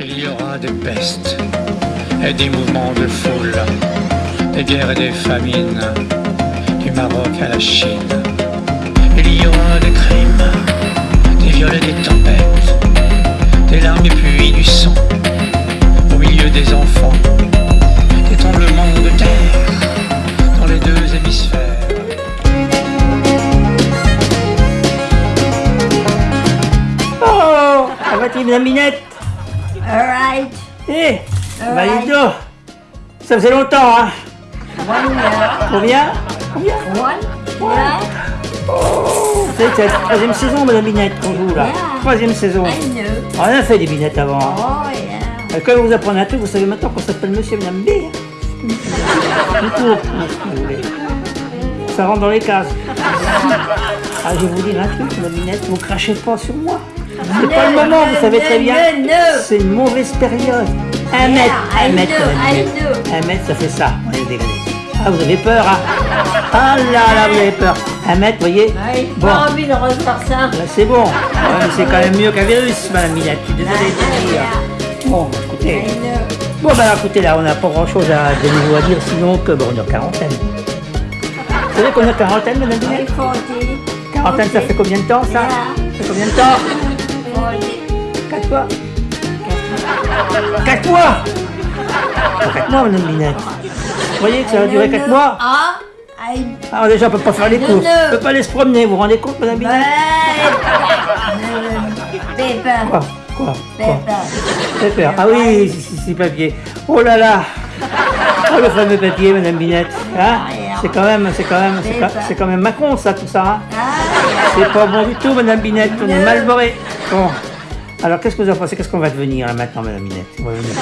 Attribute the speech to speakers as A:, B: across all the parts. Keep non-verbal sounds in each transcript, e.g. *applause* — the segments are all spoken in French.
A: Il y aura des pestes et des mouvements de foule, des guerres et des famines, du Maroc à la Chine. Il y aura des crimes, des viols et des tempêtes, des larmes et puis du sang, au milieu des enfants, des tremblements de terre dans les deux hémisphères.
B: Oh Madame Minette
C: Alright.
B: Eh Bah, dis donc. Ça faisait longtemps, hein
C: One year.
B: Combien? Combien?
C: One year.
B: Vous savez que c'est la troisième saison, Madame Minette, qu'on joue, là.
C: Yeah.
B: Troisième saison. On a fait des binettes avant. hein.
C: Oh yeah.
B: Quand vous apprenez un truc, vous savez maintenant qu'on s'appelle Monsieur Madame B. hein. Tout court, si vous voulez. Ça rentre dans les cases. Ah, je vais vous dire un truc, Madame Minette, vous crachez pas sur moi. C'est pas le moment, vous savez très bien. C'est une mauvaise période. Un mètre, un mètre. Un mètre, ça fait ça. On est dégradé. Ah, vous avez peur, hein Ah là là, vous avez peur. Un mètre, vous voyez Bon,
C: pas envie de refaire ça.
B: c'est bon. C'est quand même mieux qu'un virus, Madame Minette. Je suis désolé de dire. Bon, écoutez.
C: I know.
B: Bon, ben écoutez, là, on n'a pas grand-chose à, de nouveau à dire, sinon que bon, on est en quarantaine. Vous savez qu'on est en quarantaine, Madame Minette?
C: 40.
B: Quarantaine, ça fait combien de temps, ça? Ça fait combien de temps?
C: 40.
B: Quatre mois Quatre mois Quatre mois, Madame Minette. Vous voyez que ça va durer quatre mois
C: Ah,
B: Alors déjà, on peut pas faire les courses, on peut pas aller se promener, vous vous rendez compte, Madame Minette *laughs*
C: Paper.
B: Quoi Quoi
C: Paper.
B: Paper. Ah oui, si, si, si, papier. Oh là là Oh le fameux papier, Madame Binette. Hein c'est quand même, c'est quand même, c'est quand, c'est quand même Macron ça, tout ça. Hein
C: Ah,
B: c'est pas bon du tout, Madame Binette. On est mal barré. Bon. Alors qu'est-ce que vous en pensez Qu'est-ce qu'on va devenir là, maintenant, Madame On va devenir-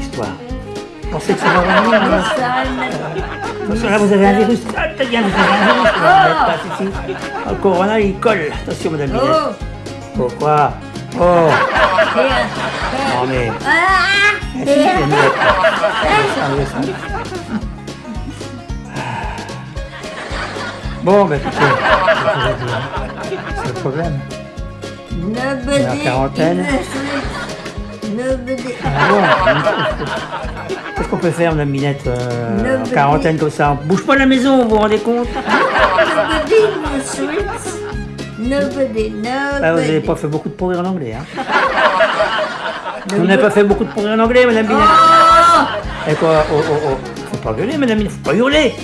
B: Histoire. Vous pensez que ça va revenir
C: yeah.
B: là. Attention, vous avez un virus. Ah, bien, vous avez un virus. Là, si. Le corona, il colle. Attention, Madame Binette.
C: Oh,
B: Pourquoi Oh
C: here.
B: Non mais...
C: Ah,
B: Ah, si, Bon, bah écoutez, c'est le problème?
C: Nobody
B: La quarantaine. *laughs*
C: Nobody.
B: Ah bon? Qu'est-ce qu'on peut faire, Madame Minette, euh, en quarantaine comme ça? Bouge pas la maison, vous vous rendez compte?
C: Nobody. Nobody. Nobody.
B: Vous n'avez pas fait beaucoup de progrès en anglais, hein Vous n'avez pas fait beaucoup de progrès en anglais, Madame Minette?
C: Oh!
B: Et quoi Oh, oh, oh Faut pas gueuler, Madame Minette, faut pas hurler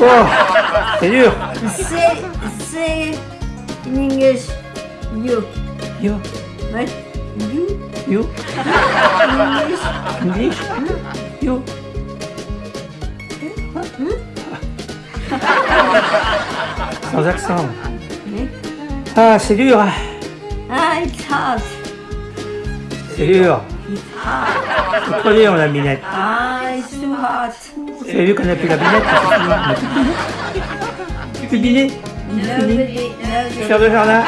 B: Oh C'est dur
C: Say, say in English, you.
B: Yo,
C: But you
B: you,
C: in English,
B: English You Sans accent. Ah, c'est dur, hein.
C: ah, it's hot.
B: c'est dur. C'est trop dur, la binette.
C: Ah,
B: Vous avez vu qu'on a plus la binette. *laughs* Plus de dîner. Faire de jardin